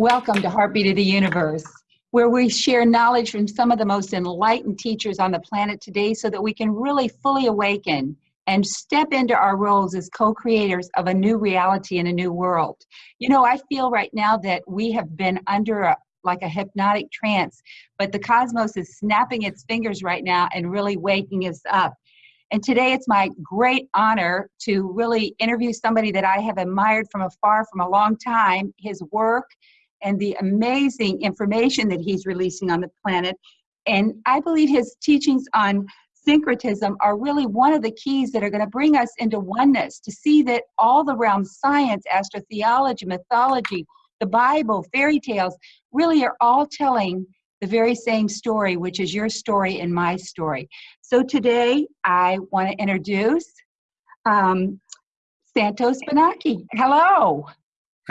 Welcome to Heartbeat of the Universe, where we share knowledge from some of the most enlightened teachers on the planet today so that we can really fully awaken and step into our roles as co-creators of a new reality and a new world. You know, I feel right now that we have been under a, like a hypnotic trance, but the cosmos is snapping its fingers right now and really waking us up. And today it's my great honor to really interview somebody that I have admired from afar from a long time, his work, and the amazing information that he's releasing on the planet. And I believe his teachings on syncretism are really one of the keys that are going to bring us into oneness to see that all the realms science, astrotheology, mythology, the Bible, fairy tales really are all telling the very same story, which is your story and my story. So today I want to introduce um, Santos Bonacci. Hello.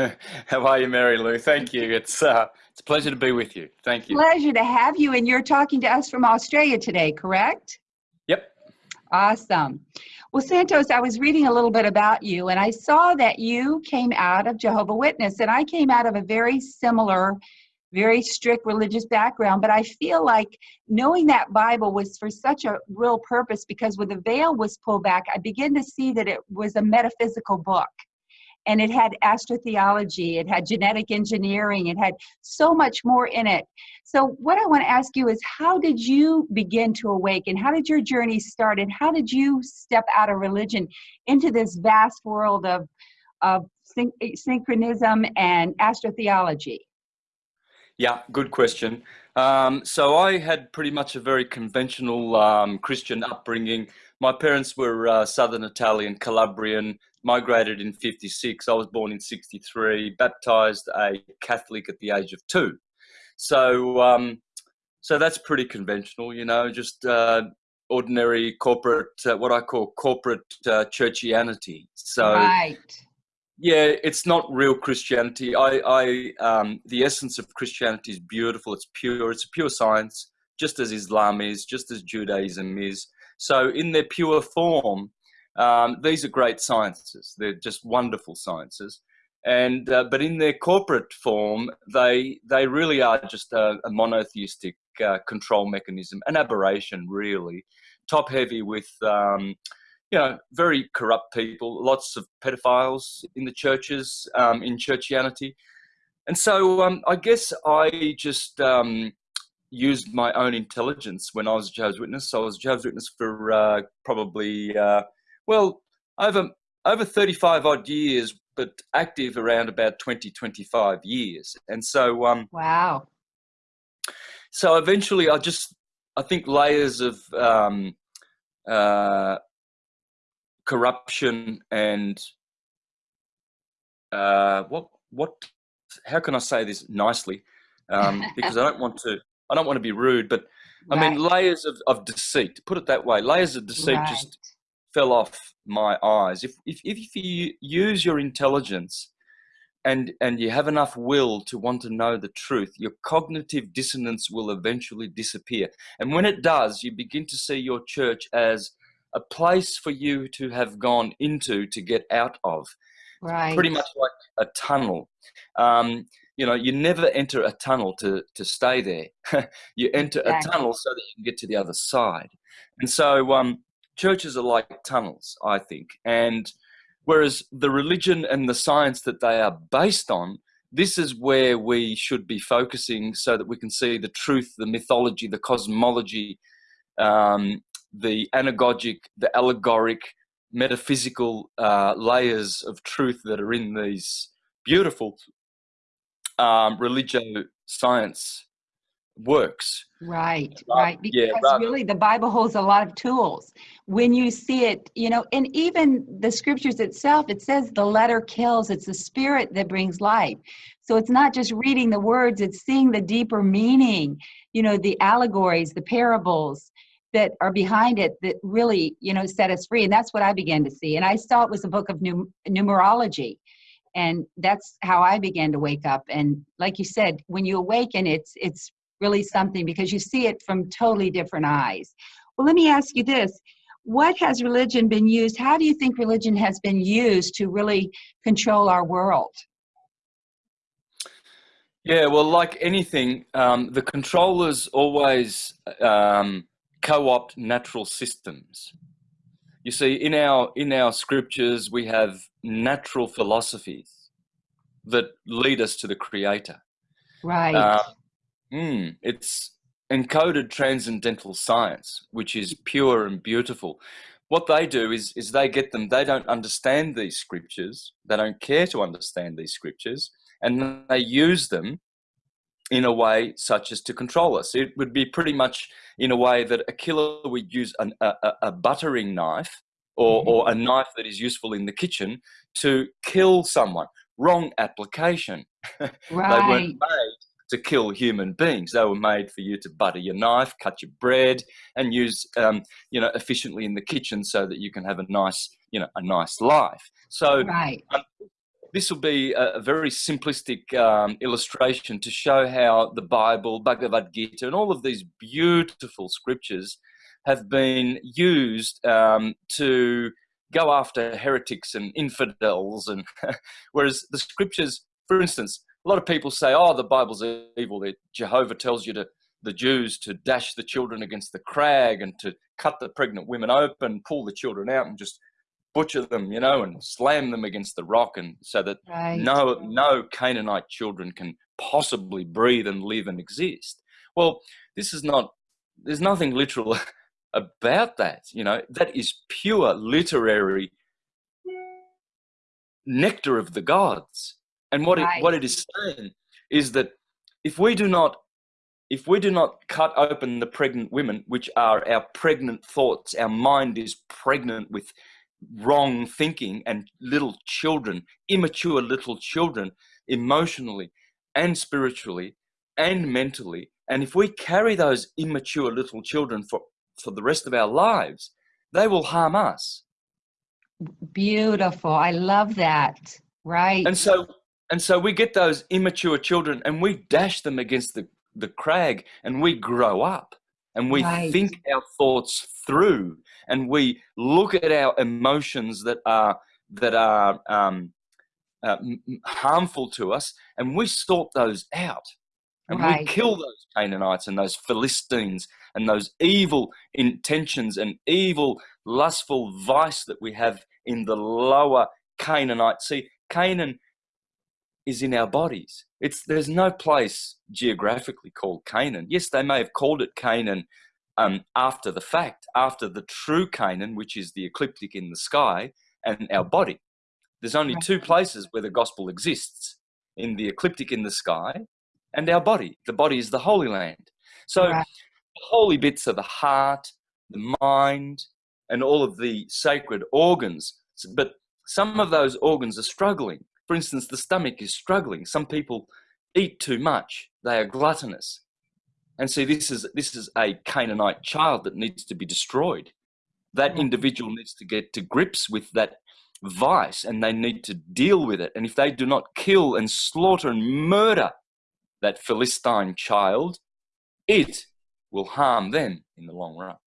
How are you, Mary Lou? Thank you. It's uh, it's a pleasure to be with you. Thank you. Pleasure to have you. And you're talking to us from Australia today, correct? Yep. Awesome. Well, Santos, I was reading a little bit about you, and I saw that you came out of Jehovah Witness, and I came out of a very similar, very strict religious background. But I feel like knowing that Bible was for such a real purpose because when the veil was pulled back, I began to see that it was a metaphysical book and it had astrotheology, it had genetic engineering, it had so much more in it. So, what I want to ask you is how did you begin to awaken? How did your journey start? And how did you step out of religion into this vast world of, of syn- syncretism and astrotheology? Yeah, good question. Um, so I had pretty much a very conventional um, Christian upbringing. My parents were uh, Southern Italian, Calabrian, migrated in 56. I was born in 63, baptized a Catholic at the age of two. So, um, so that's pretty conventional, you know, just uh, ordinary corporate, uh, what I call corporate uh, churchianity. So, right. yeah, it's not real Christianity. I, I, um, the essence of Christianity is beautiful. It's pure. It's a pure science, just as Islam is, just as Judaism is. So, in their pure form, um, these are great sciences. They're just wonderful sciences. And uh, but in their corporate form, they they really are just a, a monotheistic uh, control mechanism, an aberration, really, top heavy with um, you know very corrupt people, lots of pedophiles in the churches, um, in churchianity, and so um, I guess I just um, used my own intelligence when I was a Jehovah's Witness. So I was a Jehovah's Witness for uh, probably uh, well, over over 35 odd years, but active around about 20, 25 years. And so, um, wow. So eventually, I just, I think layers of um, uh, corruption and uh, what, what, how can I say this nicely? Um, because I don't want to, I don't want to be rude, but right. I mean layers of, of deceit. Put it that way, layers of deceit right. just fell off my eyes. If, if, if you use your intelligence and, and you have enough will to want to know the truth, your cognitive dissonance will eventually disappear. And when it does, you begin to see your church as a place for you to have gone into to get out of. Right. Pretty much like a tunnel. Um, you know, you never enter a tunnel to, to stay there. you enter exactly. a tunnel so that you can get to the other side. And so, um, churches are like tunnels, I think. And whereas the religion and the science that they are based on, this is where we should be focusing so that we can see the truth, the mythology, the cosmology, um, the anagogic, the allegoric, metaphysical uh, layers of truth that are in these beautiful um, religio science works. Right, uh, right. Because yeah, really the Bible holds a lot of tools. When you see it, you know, and even the scriptures itself, it says the letter kills, it's the spirit that brings life. So it's not just reading the words, it's seeing the deeper meaning, you know, the allegories, the parables that are behind it that really, you know, set us free. And that's what I began to see. And I saw it was a book of num- numerology and that's how i began to wake up and like you said when you awaken it's it's really something because you see it from totally different eyes. Well, let me ask you this. What has religion been used? How do you think religion has been used to really control our world? Yeah, well, like anything, um, the controllers always um, co-opt natural systems. You see, in our in our scriptures, we have natural philosophies that lead us to the Creator. Right. Uh, mm, it's encoded transcendental science, which is pure and beautiful. What they do is, is they get them, they don't understand these scriptures, they don't care to understand these scriptures, and they use them in a way such as to control us. It would be pretty much in a way that a killer would use an, a, a, buttering knife or, Mm-hmm. or a knife that is useful in the kitchen to kill someone. Wrong application. They weren't made to kill human beings. They were made for you to butter your knife, cut your bread, and use um, you know efficiently in the kitchen so that you can have a nice you know a nice life. So Right. this will be a, a very simplistic um, illustration to show how the Bible, Bhagavad Gita, and all of these beautiful scriptures have been used um, to go after heretics and infidels. And whereas the scriptures, for instance, a lot of people say, "Oh, the Bible's evil." Jehovah tells you to the Jews to dash the children against the crag and to cut the pregnant women open, pull the children out, and just butcher them, you know, and slam them against the rock, and so that Right. no no Canaanite children can possibly breathe and live and exist. Well, this is not. There's nothing literal about that. You know, that is pure literary nectar of the gods. And what it what it is saying is that if we do not if we do not cut open the pregnant women, which are our pregnant thoughts, our mind is pregnant with wrong thinking and little children, immature little children, emotionally and spiritually and mentally. And if we carry those immature little children for, for the rest of our lives, they will harm us. Beautiful. I love that. Right. And so and so we get those immature children and we dash them against the, the crag and we grow up and we Right. think our thoughts through and we look at our emotions that are that are um, uh, harmful to us and we sort those out and we kill those Canaanites and those Philistines and those evil intentions and evil lustful vice that we have in the lower Canaanite. See, Canaan is in our bodies. It's there's no place geographically called Canaan. Yes, they may have called it Canaan um, after the fact, after the true Canaan, which is the ecliptic in the sky, and our body. There's only two places where the gospel exists: in the ecliptic in the sky, and our body. The body is the Holy Land. So Right. holy bits are the heart, the mind, and all of the sacred organs. But some of those organs are struggling. For instance, the stomach is struggling. Some people eat too much. They are gluttonous. And see, this is this is a Canaanite child that needs to be destroyed. That hmm. individual needs to get to grips with that vice and they need to deal with it. And if they do not kill and slaughter and murder that Philistine child, it will harm them in the long run.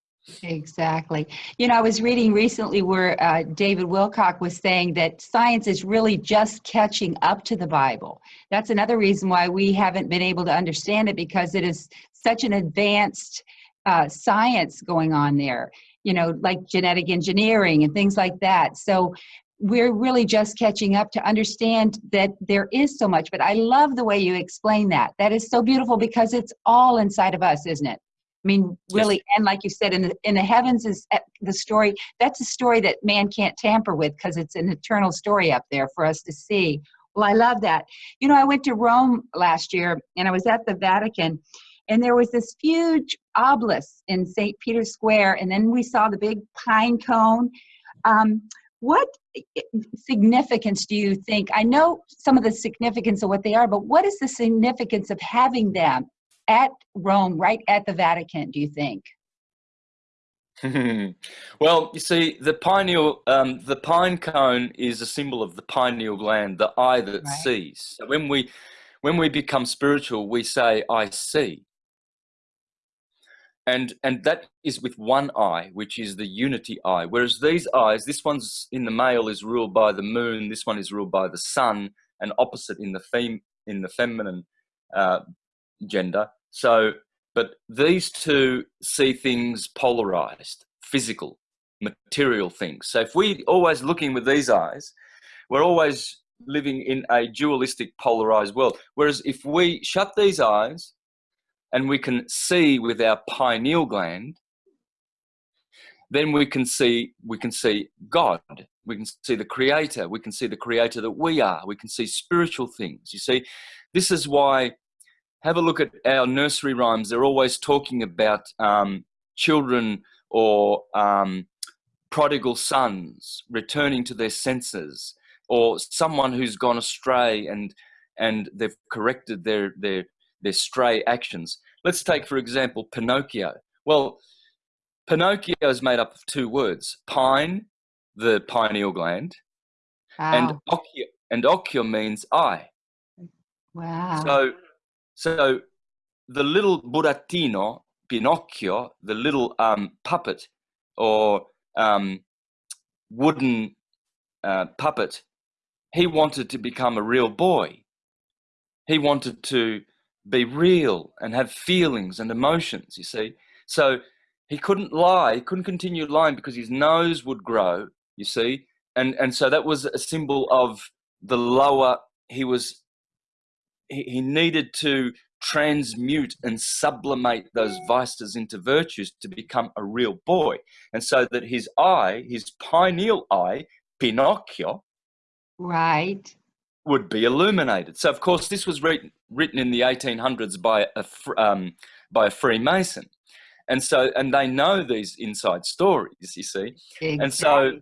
Exactly. You know, I was reading recently where uh, David Wilcock was saying that science is really just catching up to the Bible. That's another reason why we haven't been able to understand it because it is such an advanced uh, science going on there, you know, like genetic engineering and things like that. So we're really just catching up to understand that there is so much. But I love the way you explain that. That is so beautiful because it's all inside of us, isn't it? I mean, really, and like you said, in the in the heavens is uh, the story. That's a story that man can't tamper with because it's an eternal story up there for us to see. Well, I love that. You know, I went to Rome last year, and I was at the Vatican, and there was this huge obelisk in St. Peter's Square, and then we saw the big pine cone. Um, what significance do you think? I know some of the significance of what they are, but what is the significance of having them at Rome, right at the Vatican, do you think? well, you see, the pineal, um, the pine cone is a symbol of the pineal gland, the eye that Right. sees. So when we, when we become spiritual, we say, "I see," and and that is with one eye, which is the unity eye. Whereas these eyes, this one's in the male is ruled by the moon, this one is ruled by the sun, and opposite in the fem in the feminine uh, gender. So, but these two see things polarized, physical, material things. So if we always looking with these eyes, we're always living in a dualistic, polarized world. Whereas if we shut these eyes and we can see with our pineal gland, then we can see we can see God. We can see the Creator. We can see the Creator that we are. We can see spiritual things. You see, this is why. Have a look at our nursery rhymes. They're always talking about um, children or um, prodigal sons returning to their senses, or someone who's gone astray and and they've corrected their their their stray actions. Let's take, for example, Pinocchio. Well, Pinocchio is made up of two words: pine, the pineal gland, Wow. and occhio, and occhio means eye. wow. So, so the little burattino, Pinocchio, the little um, puppet or um, wooden uh, puppet, he wanted to become a real boy. He wanted to be real and have feelings and emotions, you see. So he couldn't lie, he couldn't continue lying because his nose would grow, you see. And, and so that was a symbol of the lower, he was, he, needed to transmute and sublimate those vices into virtues to become a real boy. And so that his eye, his pineal eye, Pinocchio, right. would be illuminated. So, of course, this was written, written in the 1800s by a, um, by a Freemason. And so, and they know these inside stories, you see. And so, Exactly.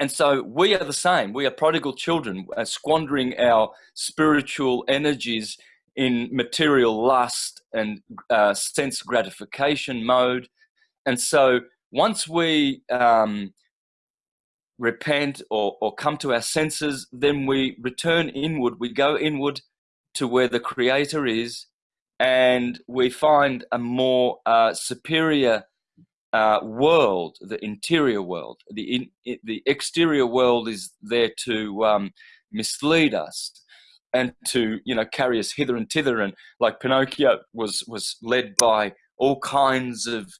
And so we are the same. We are prodigal children, uh, squandering our spiritual energies in material lust and uh, sense gratification mode. And so once we um, repent or, or come to our senses, then we return inward. We go inward to where the Creator is, and we find a more uh, superior uh, world, the interior world. The in, the exterior world is there to um, mislead us and to you know carry us hither and thither. And like Pinocchio was was led by all kinds of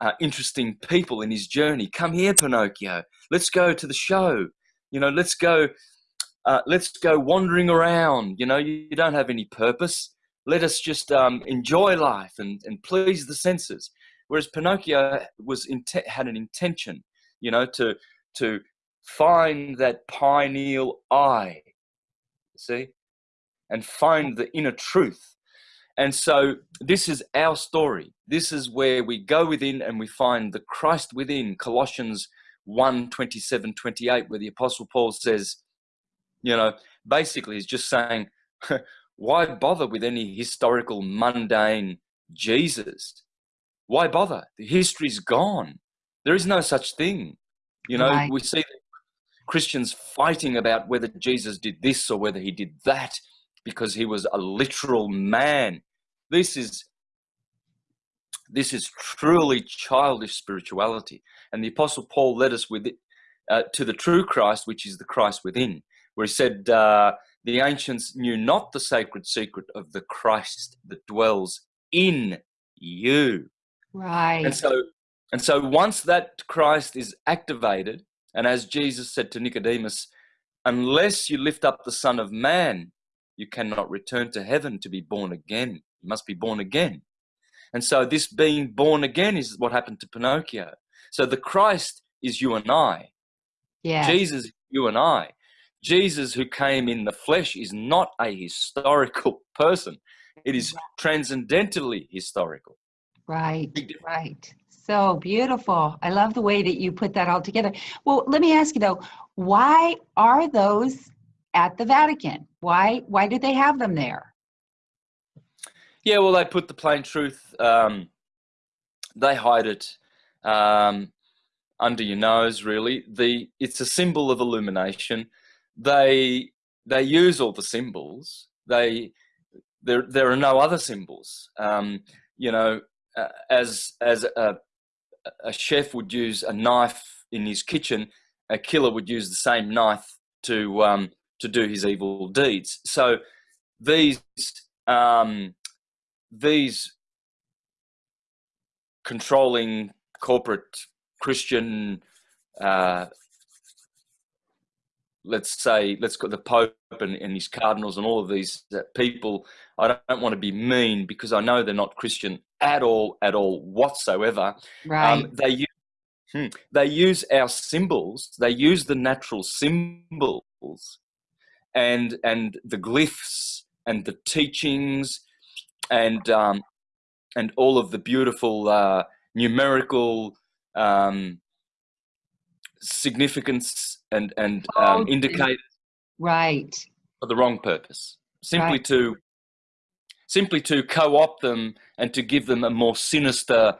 uh, interesting people in his journey. Come here, Pinocchio. Let's go to the show. You know, let's go. Uh, let's go wandering around. You know, you, you don't have any purpose. Let us just um, enjoy life and, and please the senses. Whereas Pinocchio was had an intention, you know, to to find that pineal eye, see, and find the inner truth. And so this is our story. This is where we go within and we find the Christ within. Colossians 1 27, 28, where the Apostle Paul says, you know, basically he's just saying, why bother with any historical, mundane Jesus? Why bother? The history's gone. There is no such thing. You know, Right. we see Christians fighting about whether Jesus did this or whether he did that because he was a literal man. This is this is truly childish spirituality. And the Apostle Paul led us with it uh, to the true Christ, which is the Christ within, where he said, uh, The ancients knew not the sacred secret of the Christ that dwells in you. Right. And so, and so once that Christ is activated, and as Jesus said to Nicodemus, unless you lift up the Son of Man, you cannot return to heaven to be born again. You must be born again. And so, this being born again is what happened to Pinocchio. So, the Christ is you and I. yes. Jesus, you and I. Jesus, who came in the flesh, is not a historical person. It is transcendentally historical. Right, right. So beautiful. I love the way that you put that all together. Well, let me ask you though, why are those at the Vatican? Why why did they have them there? Yeah, well, they put the plain truth. Um, they hide it um, under your nose. Really, the it's a symbol of illumination. They they use all the symbols. They there there are no other symbols. Um, you know, uh, as as a, a chef would use a knife in his kitchen, a killer would use the same knife to um, to do his evil deeds. So these um, these controlling corporate Christian, uh, let's say, let's go the Pope and, and, his cardinals and all of these uh, people. I don't, don't, want to be mean because I know they're not Christian at all, at all whatsoever. Um, right. Um, they use hmm, they use our symbols. They use the natural symbols and and the glyphs and the teachings and um, and all of the beautiful uh, numerical um, significance and and um, oh, indicators right for the wrong purpose simply right. to simply to co-opt them and to give them a more sinister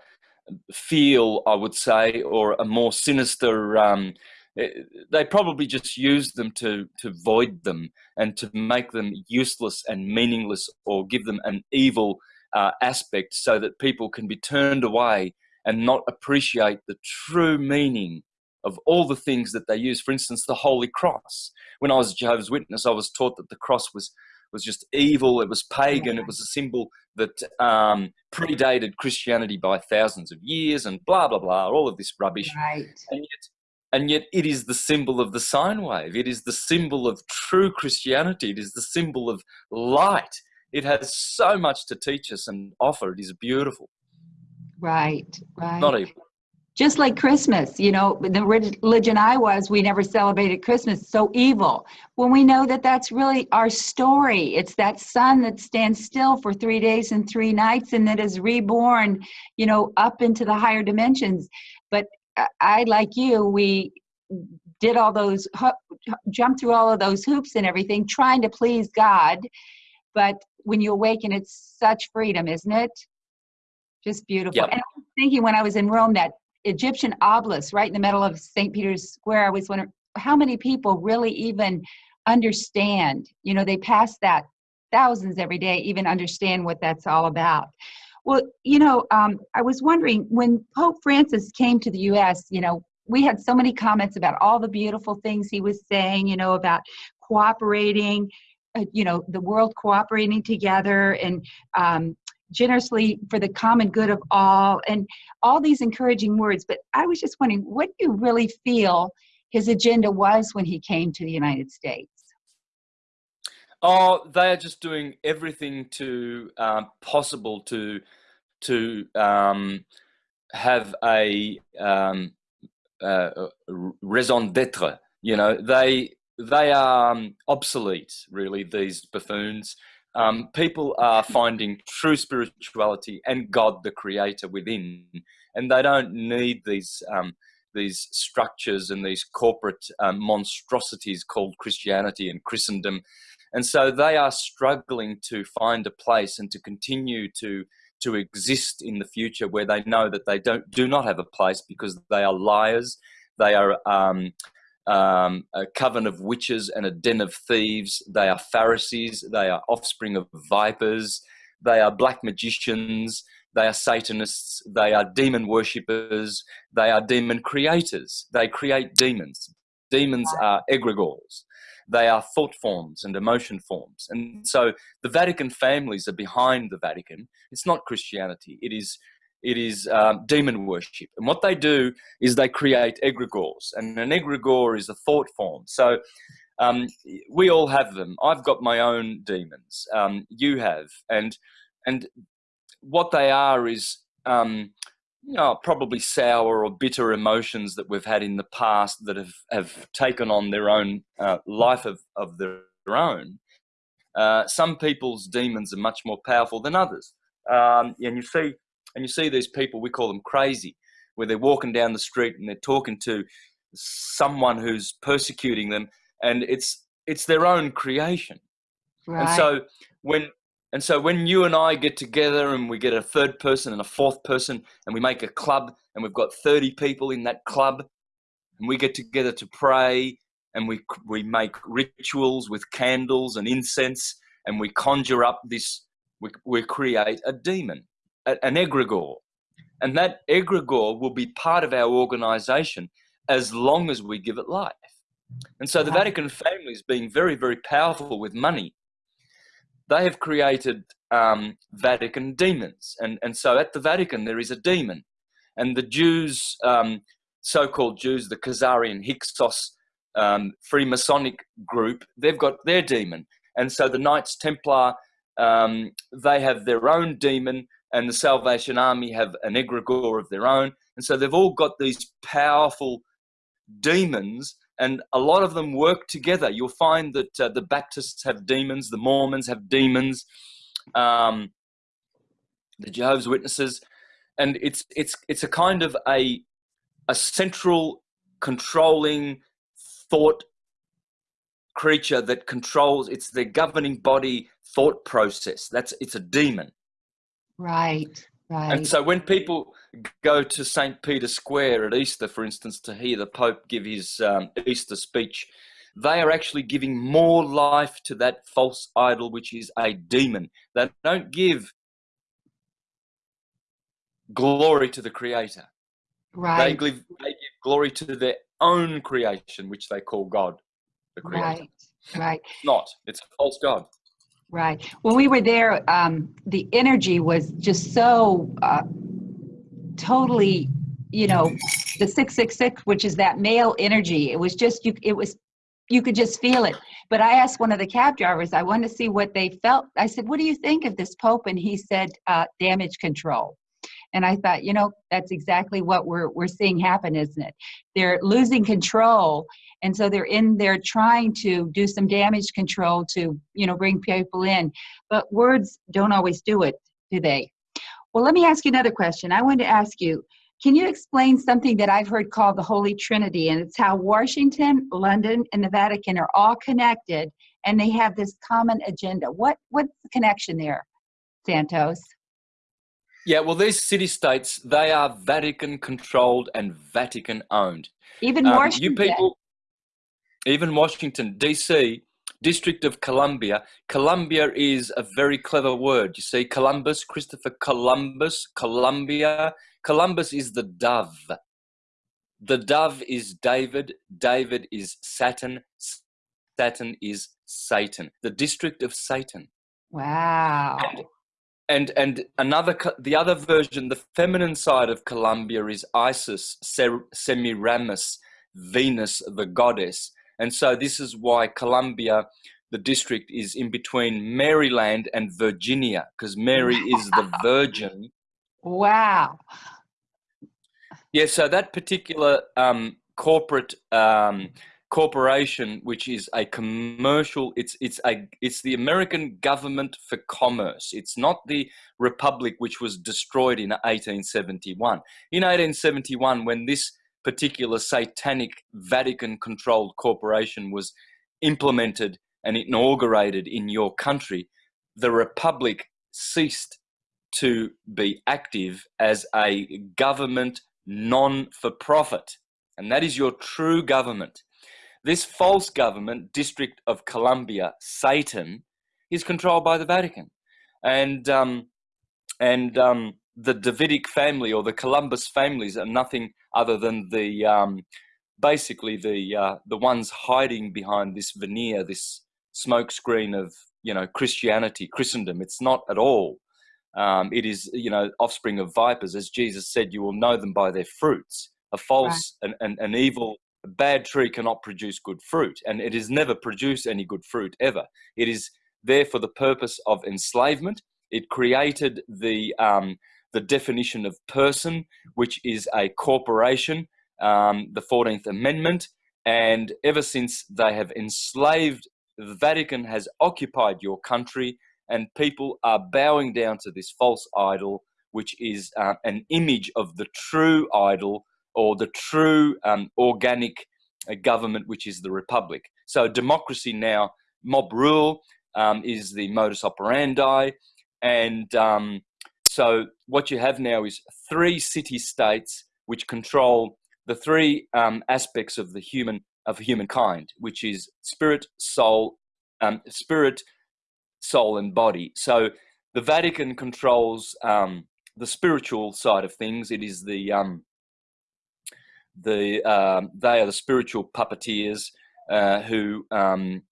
feel i would say or a more sinister um, eh, they probably just use them to to void them and to make them useless and meaningless or give them an evil uh, aspect so that people can be turned away and not appreciate the true meaning of all the things that they use. For instance, the Holy Cross. When I was a Jehovah's Witness, I was taught that the cross was was just evil. It was pagan. It was a symbol that um, predated Christianity by thousands of years, and blah blah blah. All of this rubbish. Right. And yet, and yet, it is the symbol of the sine wave. It is the symbol of true Christianity. It is the symbol of light. It has so much to teach us and offer. It is beautiful. Right, right. Not evil. Just like Christmas, you know, the religion I was, we never celebrated Christmas. So evil. When we know that that's really our story, it's that sun that stands still for three days and three nights and that is reborn, you know, up into the higher dimensions. But uh, I, like you, we did all those, jumped through all of those hoops and everything, trying to please God. But when you awaken, it's such freedom, isn't it? Just beautiful. Yep. And I was thinking when I was in Rome, that Egyptian obelisk right in the middle of St. Peter's Square, I was wondering how many people really even understand. You know, they pass that thousands every day, even understand what that's all about. Well, you know, um, I was wondering when Pope Francis came to the U.S., you know, we had so many comments about all the beautiful things he was saying, you know, about cooperating, uh, you know, the world cooperating together and um, generously for the common good of all and all these encouraging words. But i was just wondering what do you really feel his agenda was when he came to the united states? Oh they are just doing everything to um, possible to to um, have a um, uh, raison d'etre you know. They they are um, obsolete really these buffoons um, people are finding true spirituality and God, the Creator, within, and they don't need these um, these structures and these corporate um, monstrosities called Christianity and Christendom, and so they are struggling to find a place and to continue to to exist in the future where they know that they don't do not have a place because they are liars, they are um, a coven of witches and a den of thieves. They are Pharisees. They are offspring of vipers. They are black magicians. They are Satanists. They are demon worshippers. They are demon creators. They create demons. Demons are egregores. They are thought forms and emotion forms. And so the Vatican families are behind the Vatican. It's not Christianity. It is it is um, demon worship. And what they do is they create egregores, and an egregore is a thought form. So um, we all have them. I've got my own demons. Um, you have, and and what they are is um, you know, probably sour or bitter emotions that we've had in the past that have, have taken on their own uh, life of, of their own. Uh, some people's demons are much more powerful than others. Um, and you see, and you see these people, we call them crazy, where they're walking down the street and they're talking to someone who's persecuting them, and it's it's their own creation. Right. And so when and so when you and I get together and we get a third person and a fourth person and we make a club and we've got 30 people in that club and we get together to pray and we we make rituals with candles and incense and we conjure up this we, we create a demon an egregore. And that egregore will be part of our organization as long as we give it life. And so the Vatican family is being very, very powerful with money. they have created um, Vatican demons. And, and so at the Vatican, there is a demon. And the Jews, um, so called Jews, the Khazarian Hyksos um, Freemasonic group, they've got their demon. And so the Knights Templar, um, they have their own demon, and the Salvation Army have an egregore of their own. And so they've all got these powerful demons and a lot of them work together. You'll find that uh, the Baptists have demons, the Mormons have demons, um, the Jehovah's Witnesses, and it's it's it's a kind of a a central controlling thought creature that controls. It's the governing body thought process. That's it's a demon. Right. Right. And so when people go to St. Peter's Square at Easter, for instance, to hear the Pope give his um, Easter speech, they are actually giving more life to that false idol, which is a demon. They don't give glory to the Creator. Right. They give, they give glory to their own creation, which they call God, the Creator. Right. Right. It's not. It's a false God. Right. When we were there, um, the energy was just so uh, totally, you know, the 666, which is that male energy. It was just, you, it was, you could just feel it. But I asked one of the cab drivers, I wanted to see what they felt. I said, what do you think of this Pope? And he said, uh, damage control. And I thought, you know, that's exactly what we're, we're seeing happen, isn't it? They're losing control and so they're in there trying to do some damage control to you know bring people in. But words don't always do it do they? Well let me ask you another question. I wanted to ask you can you explain something that i've heard called the holy trinity? And it's how washington london and the vatican are all connected and they have this common agenda. What what's the connection there santos yeah, well, these city states, they are Vatican controlled and Vatican owned. even um, Washington. You people, even Washington, D.C., District of Columbia. Columbia is a very clever word. You see, Columbus, Christopher Columbus, Columbia. Columbus is the dove. The dove is David. David is Saturn. Saturn is Satan. The district of Satan. Wow. And, and and another the other version, the feminine side of Columbia is Isis, Semiramis, Venus, the goddess. And so this is why Columbia, the district, is in between Maryland and Virginia, because Mary is the virgin. Wow. Yeah, so that particular um, corporate um, corporation, which is a commercial, it's it's a it's the American government for commerce. It's not the republic which was destroyed in 1871. In 1871, when this particular satanic Vatican controlled corporation was implemented and inaugurated in your country, the Republic ceased to be active as a government non for profit. And that is your true government. This false government, District of Columbia, Satan, is controlled by the Vatican. And, um, and um, the Davidic family or the Columbus families are nothing other than the um, basically the uh, the ones hiding behind this veneer, this smokescreen of you know Christianity, Christendom. It's not at all. Um, it is you know offspring of vipers, as Jesus said. You will know them by their fruits. A false right. and an, an evil, a bad tree cannot produce good fruit, and it has never produced any good fruit ever. It is there for the purpose of enslavement. It created the um, the definition of person, which is a corporation, um, the 14th Amendment. And ever since they have enslaved, the Vatican has occupied your country, and people are bowing down to this false idol, which is uh, an image of the true idol or the true um, organic uh, government, which is the Republic. So, democracy now, mob rule um, is the modus operandi, and um, so what you have now is three city states which control the three um, aspects of the human of humankind, which is spirit, soul, um, spirit, soul, and body. So the Vatican controls um, the spiritual side of things. It is the um, the um, they are the spiritual puppeteers uh, who um,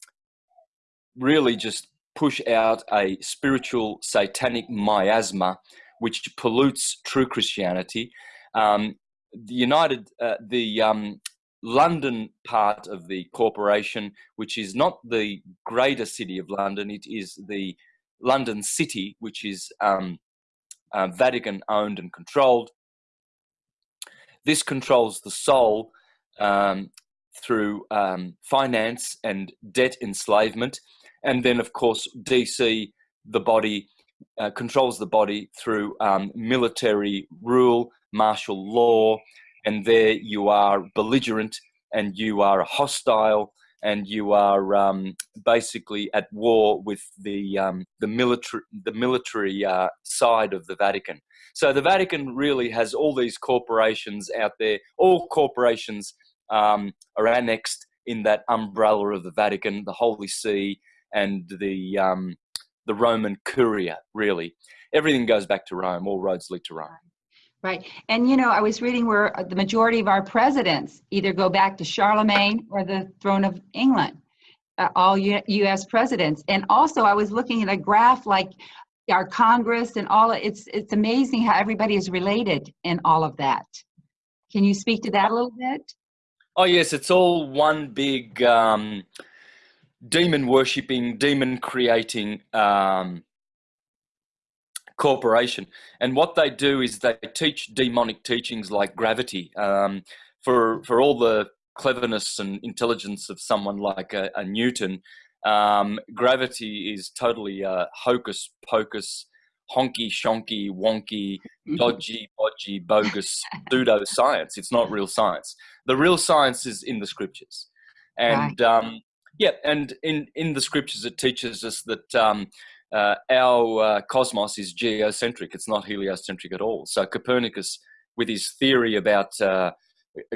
really just push out a spiritual satanic miasma which pollutes true Christianity. Um, the United, uh, the um, London part of the corporation, which is not the greater city of London, it is the London City, which is um, uh, Vatican owned and controlled. This controls the soul um, through um, finance and debt enslavement. And then, of course, DC, the body, uh, controls the body through um, military rule, martial law, and there you are belligerent and you are a hostile and you are um, basically at war with the um, the military the military uh, side of the Vatican. So the Vatican really has all these corporations out there. All corporations um, are annexed in that umbrella of the Vatican, the Holy See, and the um, the Roman Curia. Really, everything goes back to Rome. All roads lead to Rome. Right. And you know, I was reading where uh, the majority of our presidents either go back to Charlemagne or the throne of England, uh, all U- U.S. presidents. And also, I was looking at a graph like our Congress and all. It's it's amazing how everybody is related in all of that. Can you speak to that a little bit? Oh yes, it's all one big um, demon worshipping, demon creating um, corporation. And what they do is they teach demonic teachings like gravity. Um, for for all the cleverness and intelligence of someone like a, a Newton, um, gravity is totally uh, hocus pocus, honky shonky, wonky, dodgy, bodgy, bogus pseudo science. It's not real science. The real science is in the scriptures, and right. um, yeah, and in in the scriptures it teaches us that um, uh, our uh, cosmos is geocentric. It's not heliocentric at all. So Copernicus, with his theory about uh,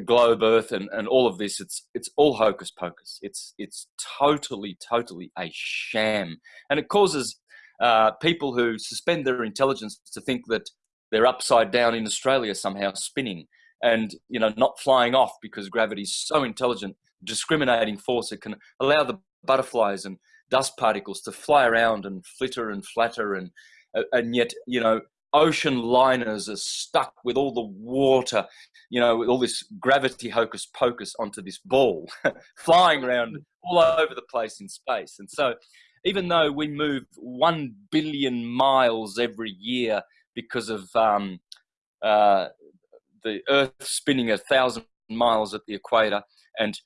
globe Earth and, and all of this, it's it's all hocus pocus. It's it's totally totally a sham, and it causes uh, people who suspend their intelligence to think that they're upside down in Australia somehow spinning and you know not flying off because gravity is so intelligent discriminating force it can allow the butterflies and dust particles to fly around and flitter and flatter and uh, and yet you know ocean liners are stuck with all the water you know with all this gravity hocus pocus onto this ball flying around all over the place in space. And so even though we move 1 billion miles every year because of um, uh, the earth spinning a thousand miles at the equator and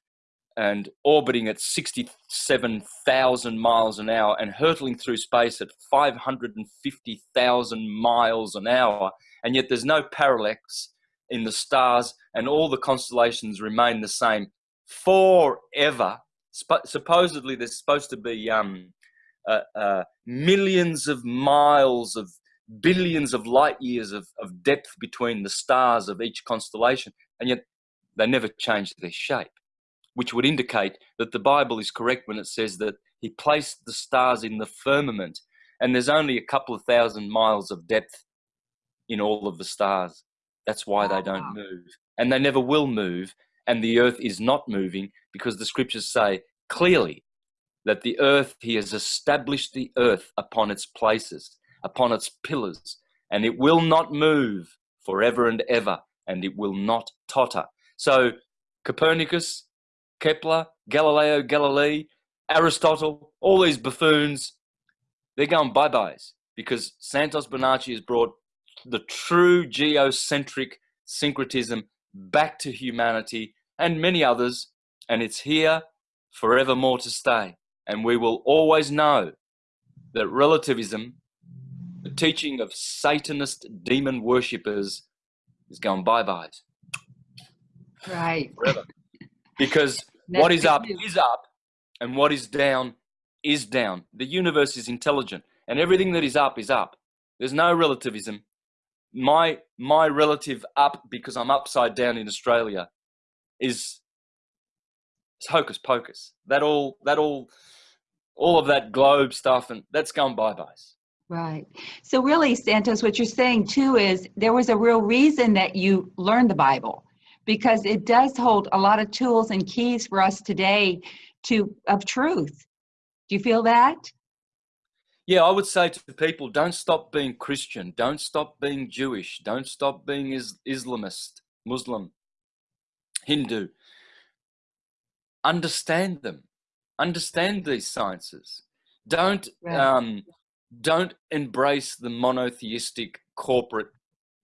and orbiting at 67,000 miles an hour and hurtling through space at 550,000 miles an hour. And yet there's no parallax in the stars, and all the constellations remain the same forever. Sp- supposedly, there's supposed to be um, uh, uh, millions of miles of billions of light years of, of depth between the stars of each constellation, and yet they never change their shape which would indicate that the Bible is correct when it says that he placed the stars in the firmament and there's only a couple of thousand miles of depth in all of the stars. That's why they don't move. And they never will move. And the earth is not moving because the scriptures say clearly that the earth, he has established the earth upon its places, upon its pillars, and it will not move forever and ever, and it will not totter. So Copernicus, Kepler, Galileo Galilei, Aristotle, all these buffoons, they're going bye byes because Santos Bonacci has brought the true geocentric syncretism back to humanity and many others, and it's here forevermore to stay. And we will always know that relativism, the teaching of Satanist demon worshippers, is going bye byes. Right. Forever because what is up is up and what is down is down. The universe is intelligent and everything that is up is up. There's no relativism. My my relative up because I'm upside down in Australia is it's hocus pocus. That all that all all of that globe stuff and that's gone bye byes. Right. So really, Santos, what you're saying too is there was a real reason that you learned the Bible because it does hold a lot of tools and keys for us today to of truth. Do you feel that? yeah, I would say to people, don't stop being Christian, don't stop being Jewish, don't stop being is Islamist, Muslim, Hindu. Understand them, understand these sciences. Don't Right. um, don't embrace the monotheistic corporate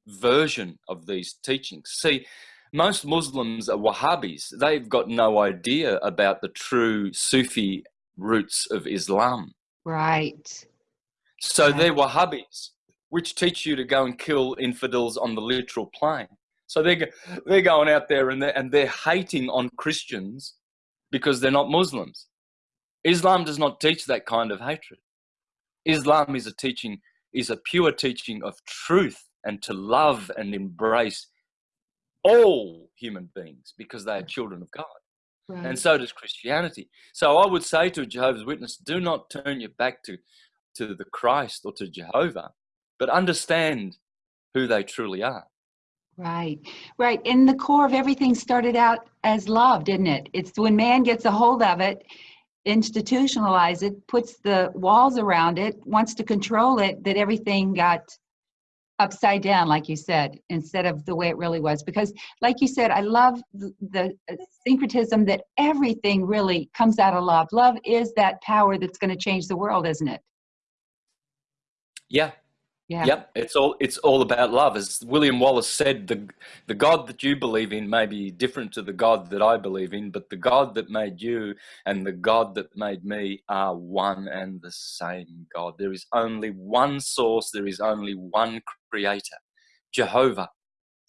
version of these teachings. See, most Muslims are Wahhabis. They've got no idea about the true Sufi roots of Islam. Right. So Right. they're Wahhabis, which teach you to go and kill infidels on the literal plane. So they're, they're going out there and they're, and they're hating on Christians because they're not Muslims. Islam does not teach that kind of hatred. Islam is a teaching, is a pure teaching of truth and to love and embrace all human beings because they are children of God. Right. And so does Christianity. So I would say to a Jehovah's Witness, do not turn your back to, to the Christ or to Jehovah, but understand who they truly are. Right, right. And the core of everything started out as love, didn't it? It's when man gets a hold of it, institutionalize it, puts the walls around it, wants to control it, that everything got upside down, like you said, instead of the way it really was. Because, like you said, I love the, the uh, syncretism that everything really comes out of love. Love is that power that's going to change the world, isn't it? Yeah. Yeah. Yep. It's all it's all about love. As William Wallace said, the the God that you believe in may be different to the God that I believe in, but the God that made you and the God that made me are one and the same God. There is only one source, there is only one creator. Jehovah,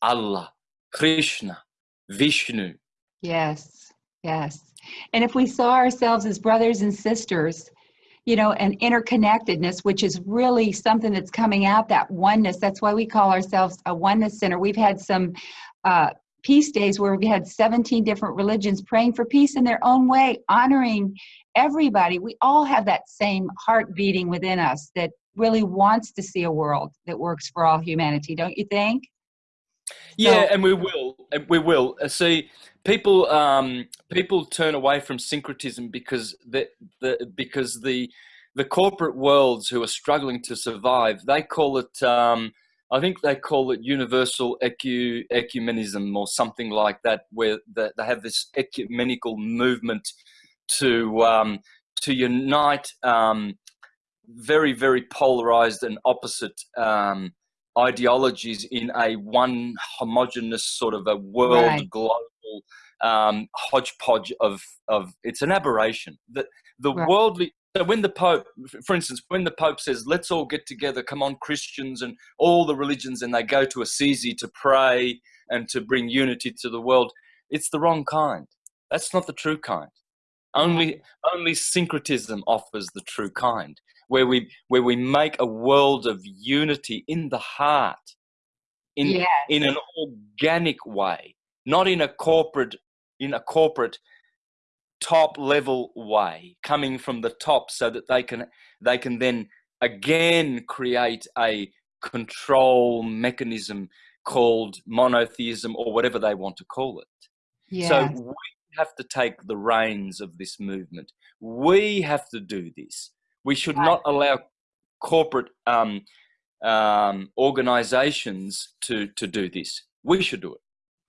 Allah, Krishna, Vishnu. Yes, yes. And if we saw ourselves as brothers and sisters, you know, and interconnectedness, which is really something that's coming out, that oneness, that's why we call ourselves a oneness center. We've had some uh, peace days where we had 17 different religions praying for peace in their own way, honoring everybody. We all have that same heart beating within us that really wants to see a world that works for all humanity, don't you think? Yeah, So- and we will. and We will. Uh, See, people um, people turn away from syncretism because the, the because the the corporate worlds who are struggling to survive, they call it. Um, I think they call it universal ecu, ecumenism or something like that, where the, they have this ecumenical movement to um, to unite um, very very polarized and opposite um, ideologies in a one homogenous sort of a world Right. Global um, hodgepodge of of it's an aberration. That the Right. worldly so when the pope for instance when the pope says let's all get together come on christians and all the religions and they go to assisi to pray and to bring unity to the world it's the wrong kind. That's not the true kind. Only only syncretism offers the true kind where we where we make a world of unity in the heart in yeah, in an organic way not in a corporate in a corporate top level way coming from the top so that they can they can then again create a control mechanism called monotheism or whatever they want to call it yeah. so we have to take the reins of this movement. We have to do this. We should Right. not allow corporate um, um, organizations to, to do this. We should do it.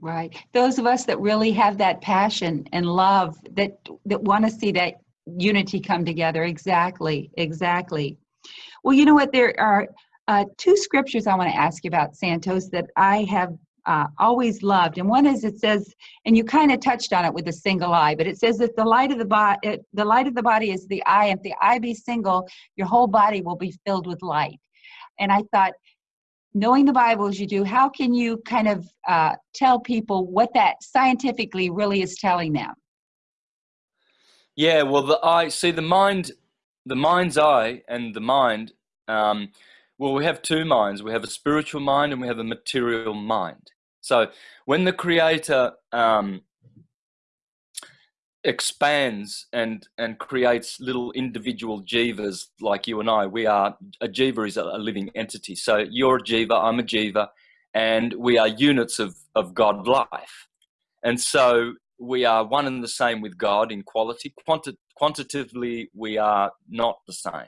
Right. Those of us that really have that passion and love that that want to see that unity come together. Exactly. Exactly. Well, you know what? There are uh, two scriptures I want to ask you about, Santos, that I have uh, always loved. And one is it says, and you kind of touched on it with the single eye, but it says that the light of the body, the light of the body is the eye. If the eye be single, your whole body will be filled with light. And I thought, knowing the Bible as you do, how can you kind of uh, tell people what that scientifically really is telling them? Yeah, well, the eye, see, the mind, the mind's eye and the mind, um, well, we have two minds. We have a spiritual mind and we have a material mind. So when the Creator um, expands and and creates little individual jivas like you and I, we are a jiva is a, living entity. So you're a jiva, I'm a jiva, and we are units of of God life. And so we are one and the same with God in quality. Quanti- quantitatively, we are not the same.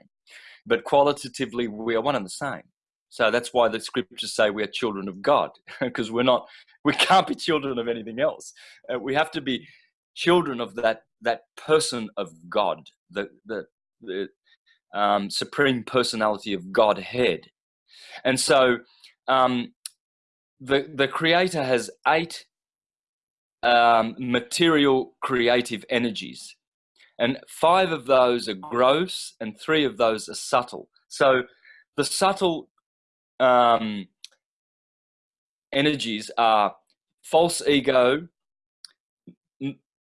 but qualitatively we are one and the same. So that's why the scriptures say we are children of God, because we're not, we can't be children of anything else. Uh, we have to be children of that that person of God, the the, the um, supreme personality of Godhead. And so, um, the the Creator has eight um, material creative energies, and five of those are gross, and three of those are subtle. So, the subtle um, energies are false ego,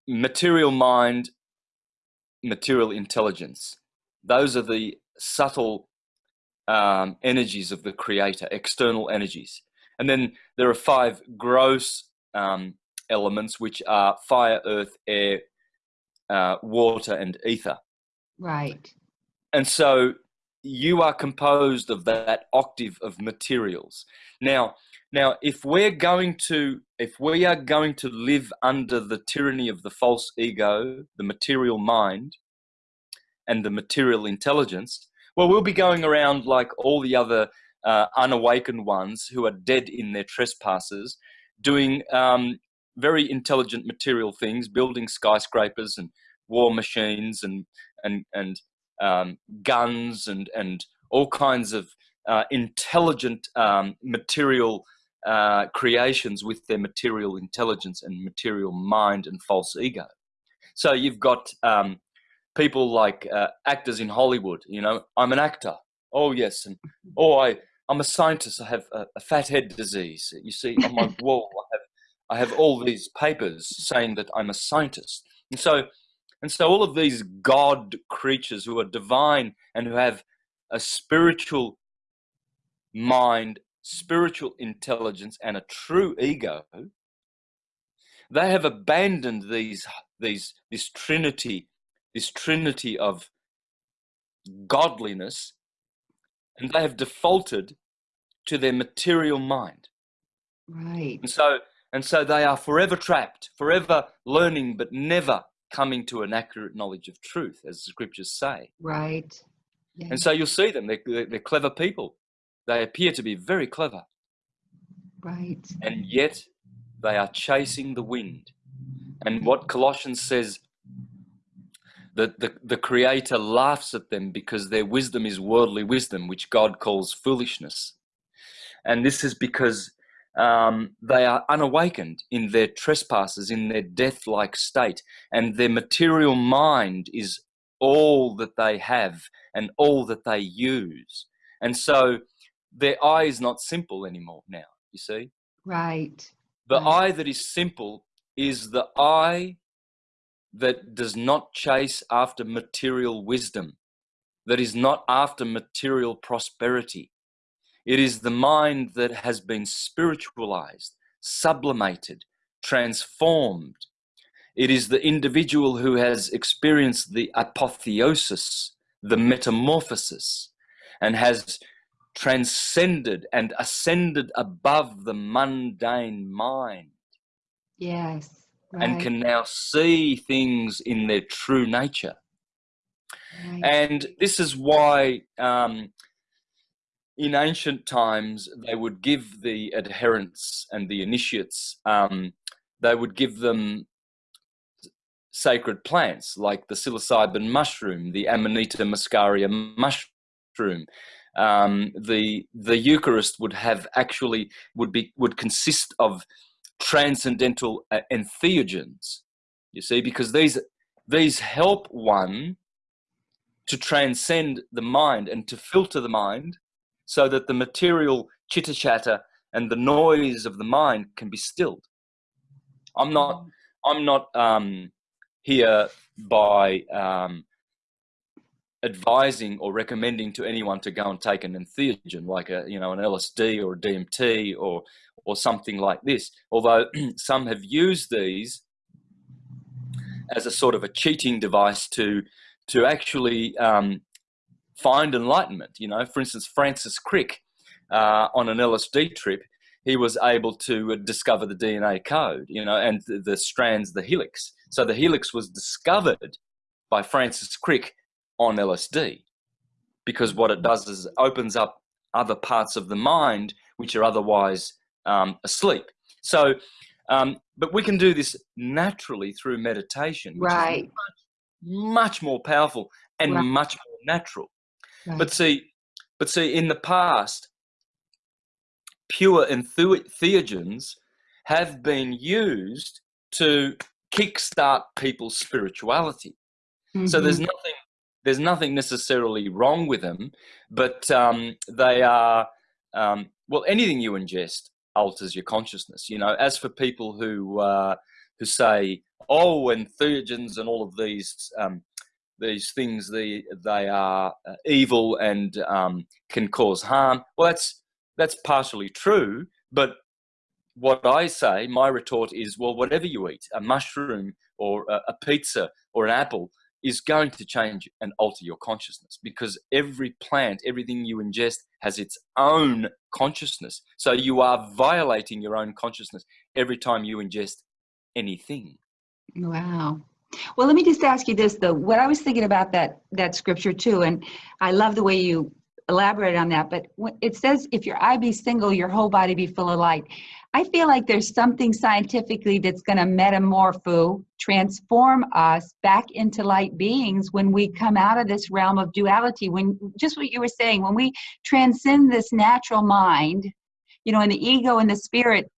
material mind, material intelligence. Those are the subtle um, energies of the creator, external energies. And then there are five gross um, elements, which are fire, earth, air, uh, water, and ether. Right. And so you are composed of that octave of materials. Now, now, if we're going to, if we are going to live under the tyranny of the false ego, the material mind, and the material intelligence, well, we'll be going around like all the other uh, unawakened ones who are dead in their trespasses, doing um, very intelligent material things, building skyscrapers and war machines and and and um, guns and and all kinds of uh, intelligent um, material uh, creations with their material intelligence and material mind and false ego. So you've got um, people like uh, actors in Hollywood. You know, I'm an actor. Oh yes, and oh I I'm a scientist. I have a, a fat head disease. You see on my wall, I have I have all these papers saying that I'm a scientist. And so and so all of these God creatures who are divine and who have a spiritual mind spiritual intelligence and a true ego, they have abandoned these these this trinity, this trinity of godliness, and they have defaulted to their material mind. Right. And so and so they are forever trapped, forever learning, but never coming to an accurate knowledge of truth, as the scriptures say. Right. Yeah. And so you'll see them; they're, they're clever people, they appear to be very clever. Right. And yet they are chasing the wind. And what Colossians says that the, the Creator laughs at them because their wisdom is worldly wisdom, which God calls foolishness. And this is because um, they are unawakened in their trespasses, in their death like state, and their material mind is all that they have and all that they use. And so their eye is not simple anymore now, you see? Right. The right. eye that is simple is the eye that does not chase after material wisdom, that is not after material prosperity. It is the mind that has been spiritualized, sublimated, transformed. It is the individual who has experienced the apotheosis, the metamorphosis, and has transcended and ascended above the mundane mind. Yes. Right. And can now see things in their true nature. Right. And this is why um, in ancient times they would give the adherents and the initiates, um, they would give them sacred plants like the psilocybin mushroom, the Amanita muscaria mushroom, um, the the Eucharist would have actually would be would consist of transcendental uh, entheogens. You see, because these these help one to transcend the mind and to filter the mind, so that the material chitter chatter and the noise of the mind can be stilled. I'm not. I'm not um, here by um, advising or recommending to anyone to go and take an entheogen like a you know an LSD or a DMT or or something like this. Although some have used these as a sort of a cheating device to to actually um, find enlightenment. You know for instance Francis Crick uh, on an LSD trip he was able to discover the DNA code you know and the, the strands the helix. So the helix was discovered by Francis Crick on LSD. because what it does is it opens up other parts of the mind which are otherwise um, asleep. So, um, but we can do this naturally through meditation, right? Much, much, more powerful and right. much more natural. Right. But see, but see, in the past, pure entheogens have been used to kickstart people's spirituality. Mm-hmm. So there's mm-hmm. nothing there's nothing necessarily wrong with them, but um, they are um, well anything you ingest alters your consciousness. You know, as for people who uh, who say, "Oh, entheogens and all of these um, these things, they they are uh, evil and um, can cause harm," well, that's that's partially true, but what I say, my retort is, well, whatever you eat, a mushroom or a, a pizza or an apple, is going to change and alter your consciousness because every plant, everything you ingest has its own consciousness. So you are violating your own consciousness every time you ingest anything. Wow. Well, let me just ask you this though. What I was thinking about that that scripture too, and I love the way you elaborate on that, but it says if your eye be single, your whole body be full of light. I feel like there's something scientifically that's going to metamorpho, transform us back into light beings when we come out of this realm of duality. When just what you were saying, when we transcend this natural mind, you know, and the ego and the spirit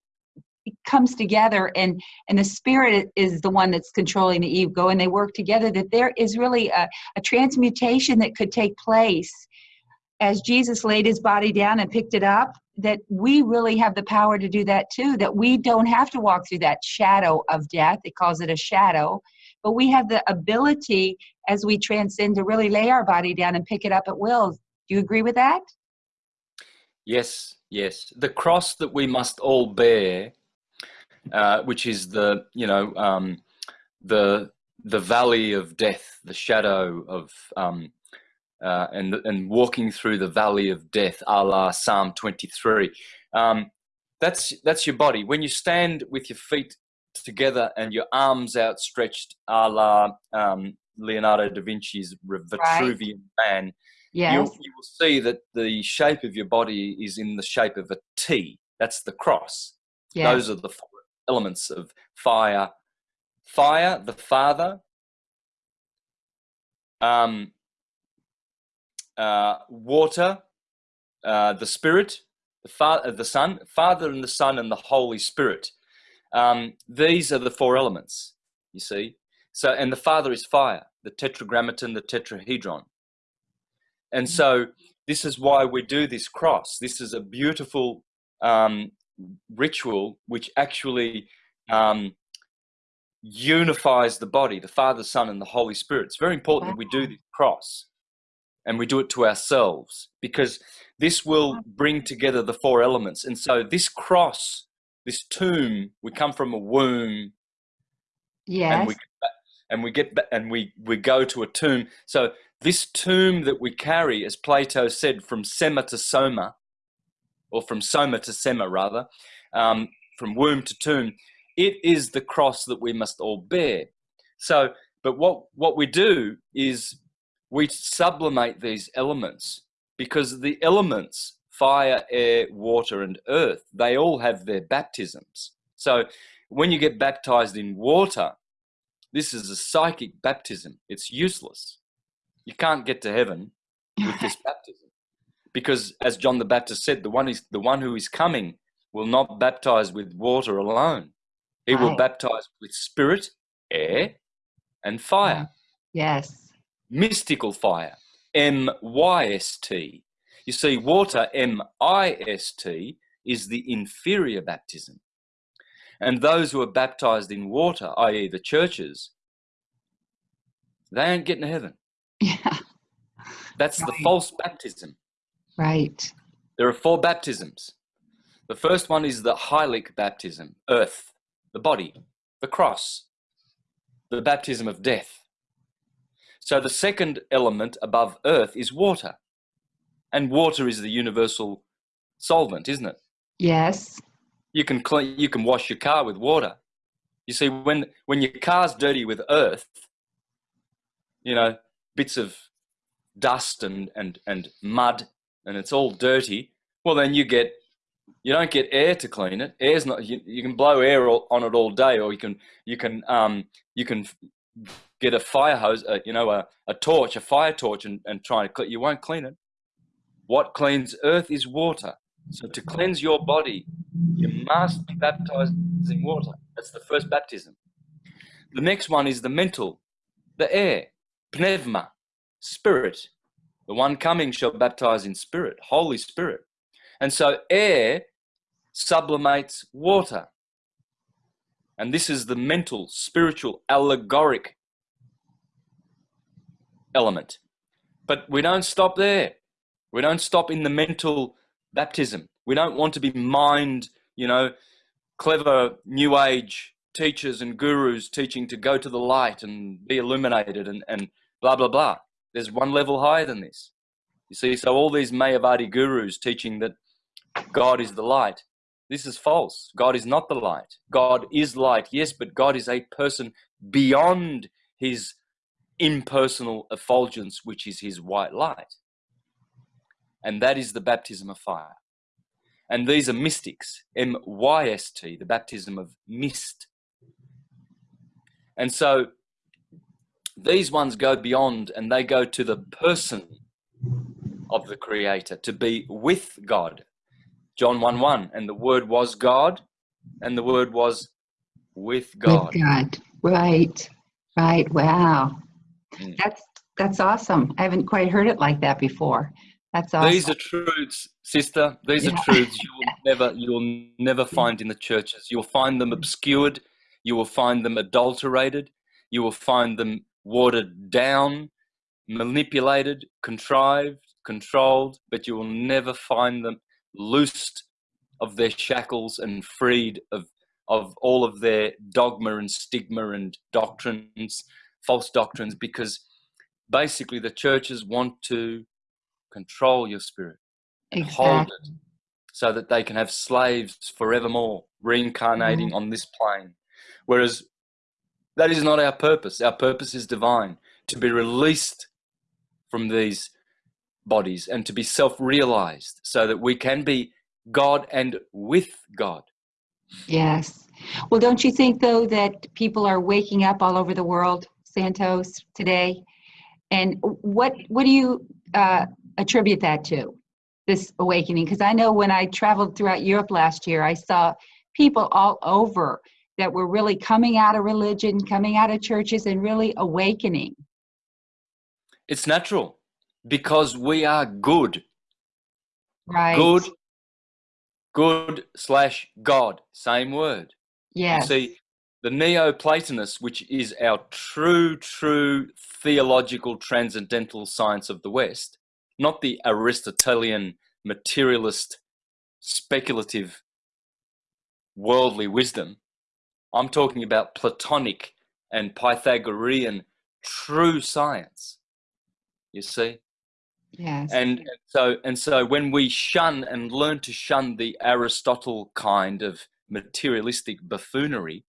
comes together and and the spirit is the one that's controlling the ego and they work together that there is really a, a transmutation that could take place as jesus laid his body down and picked it up that we really have the power to do that too that we don't have to walk through that shadow of death. It calls it a shadow. But we have the ability as we transcend to really lay our body down and pick it up at will. Do you agree with that? Yes yes. The cross that we must all bear uh, which is the you know um, the the valley of death the shadow of um, uh, and and walking through the valley of death, a la Psalm 23. Um, that's that's your body. When you stand with your feet together and your arms outstretched, a la um, Leonardo da Vinci's Vitruvian right. Man, yes. you'll, you will see that the shape of your body is in the shape of a T. That's the cross. Yes. Those are the four elements of fire. Fire, the Father. Um, uh, water, uh, the Spirit, the, Father, the Son, Father and the Son and the Holy Spirit. Um, these are the four elements, you see. So, and the Father is fire, the tetragrammaton, the tetrahedron. And so, this is why we do this cross. This is a beautiful um, ritual which actually um, unifies the body, the Father, Son, and the Holy Spirit. It's very important wow. that we do this cross and we do it to ourselves because this will bring together the four elements. And so this cross, this tomb, we come from a womb. Yes. And we, and we get and we we go to a tomb. So this tomb that we carry, as Plato said, from sema to soma, or from soma to sema rather, um, from womb to tomb, it is the cross that we must all bear. So, but what what we do is we sublimate these elements because the elements fire, air, water, and earth they all have their baptisms. So when you get baptized in water, this is a psychic baptism. It's useless. You can't get to heaven with this baptism because, as John the Baptist said, the one is the one who is coming will not baptize with water alone. He right. will baptize with spirit, air, and fire. Yes mystical fire, M Y S T. You see, water, M I S T, is the inferior baptism. And those who are baptized in water, i.e., the churches, they ain't getting to heaven. Yeah. That's right. the false baptism. Right. There are four baptisms. The first one is the hylic baptism, earth, the body, the cross, the baptism of death. So the second element above earth is water. And water is the universal solvent, isn't it? Yes. You can clean, you can wash your car with water. You see, when when your car's dirty with earth, you know, bits of dust and and and mud and it's all dirty, well then you get you don't get air to clean it. Air's not you, you can blow air on it all day, or you can you can um you can get a fire hose, uh, you know, a, a torch, a fire torch, and, and try and clean. You won't clean it. What cleans earth is water. So to cleanse your body, you must be baptized in water. That's the first baptism. The next one is the mental, the air, pneuma, spirit. The one coming shall baptize in spirit, Holy Spirit. And so air sublimates water. And this is the mental, spiritual, allegoric element. But we don't stop there. We don't stop in the mental baptism. We don't want to be mind, you know, clever new age teachers and gurus teaching to go to the light and be illuminated and, and blah, blah, blah. There's one level higher than this. You see, so all these Mayavadi gurus teaching that God is the light, this is false. God is not the light. God is light, yes, but God is a person beyond his impersonal effulgence, which is his white light. And that is the baptism of fire. And these are mystics, M Y S T, the baptism of mist. And so these ones go beyond and they go to the person of the Creator, to be with God. John 1 1, and the Word was God, and the Word was with God. With God, right, right. Wow. Mm. That's that's awesome. I haven't quite heard it like that before. That's awesome. These are truths, sister. These yeah. are truths you will never you will never find in the churches. You'll find them obscured. You will find them adulterated. You will find them watered down, manipulated, contrived, controlled, but you will never find them loosed of their shackles and freed of of all of their dogma and stigma and doctrines, false doctrines, because basically the churches want to control your spirit and exactly. hold it so that they can have slaves forevermore, reincarnating mm-hmm. on this plane. Whereas that is not our purpose. Our purpose is divine, to be released from these bodies and to be self realized so that we can be God and with God. Yes. Well, don't you think, though, that people are waking up all over the world, Santos, today? And what, what do you uh, attribute that to, this awakening? Because I know when I traveled throughout Europe last year, I saw people all over that were really coming out of religion, coming out of churches, and really awakening? It's natural because we are good. Right. Good, good slash God, same word. Yes. You see, the Neoplatonists, which is our true, true theological transcendental science of the West, not the Aristotelian materialist speculative worldly wisdom, I'm talking about Platonic and Pythagorean true science. You see? Yes. And, and so and so when we shun and learn to shun the Aristotle kind of materialistic buffoonery,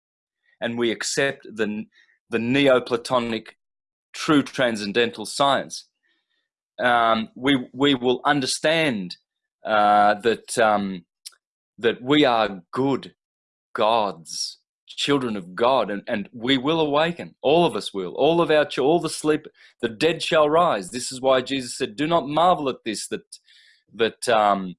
and we accept the the Neoplatonic true transcendental science, um, we we will understand uh, that um, that we are good gods children of God, and, and we will awaken. All of us will. All of our, all the sleep, the dead shall rise. This is why Jesus said, "Do not marvel at this that that um,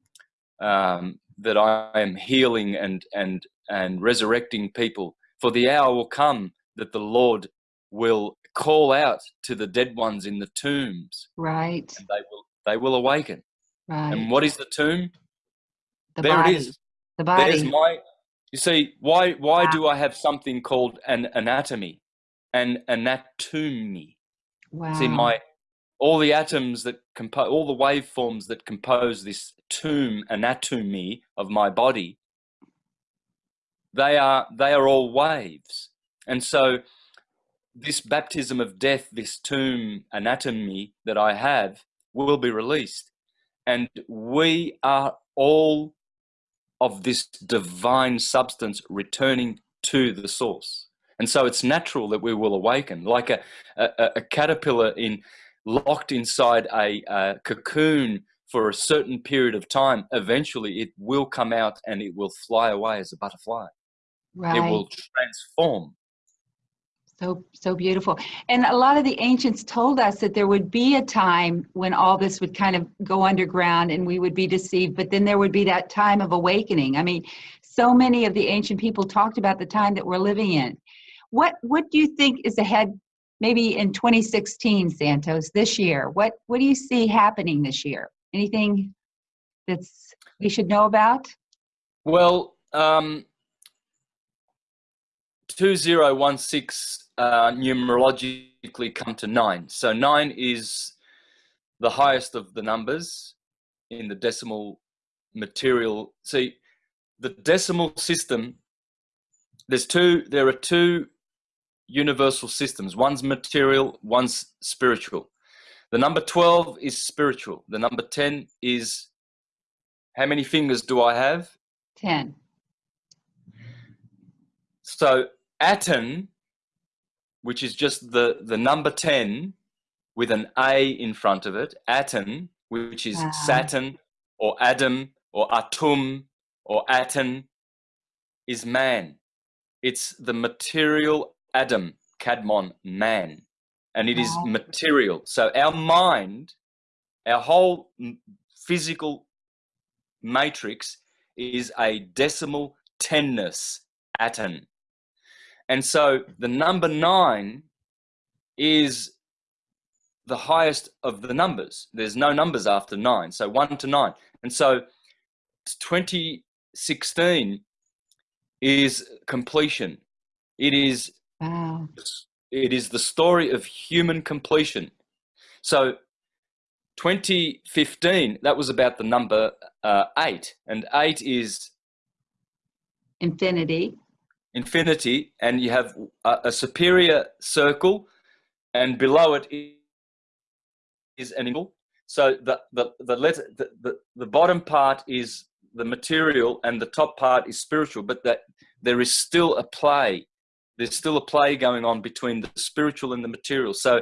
um, that I am healing and and and resurrecting people. For the hour will come that the Lord will call out to the dead ones in the tombs. Right. And they will they will awaken. Right. And what is the tomb? The there body. it is. The body. There's my you see, why why wow. do I have something called an anatomy, an anatomy? Wow. See, my all the atoms that compose, all the waveforms that compose this tomb anatomy of my body, they are they are all waves, and so this baptism of death, this tomb anatomy that I have, will be released, and we are all of this divine substance returning to the source. And so it's natural that we will awaken, like a, a, a caterpillar in locked inside a, a cocoon for a certain period of time, eventually it will come out and it will fly away as a butterfly. Right. It will transform. So, so beautiful. And a lot of the ancients told us that there would be a time when all this would kind of go underground and we would be deceived, but then there would be that time of awakening. I mean, so many of the ancient people talked about the time that we're living in. What, what do you think is ahead maybe in 2016, Santos, this year? What, what do you see happening this year? Anything that's we should know about? Well, um, 2016 uh, numerologically come to nine. So nine is the highest of the numbers in the decimal material. See, the decimal system, there's two, there are two universal systems. One's material, one's spiritual. The number 12 is spiritual. The number 10 is, how many fingers do I have? 10. So Aten which is just the, the number 10 with an A in front of it, Aten, which is wow. Saturn or Adam or Atum or Aten, is man. It's the material Adam, Kadmon, man. And it wow. is material. So our mind, our whole physical matrix is a decimal tenness, Aten. And so the number nine is the highest of the numbers. There's no numbers after nine, so one to nine. And so 2016 is completion. It is wow. it is the story of human completion. So 2015, that was about the number uh, eight, and eight is infinity infinity and you have a, a superior circle and below it is an angle so the the the letter the, the, the bottom part is the material and the top part is spiritual but that there is still a play. There's still a play going on between the spiritual and the material. So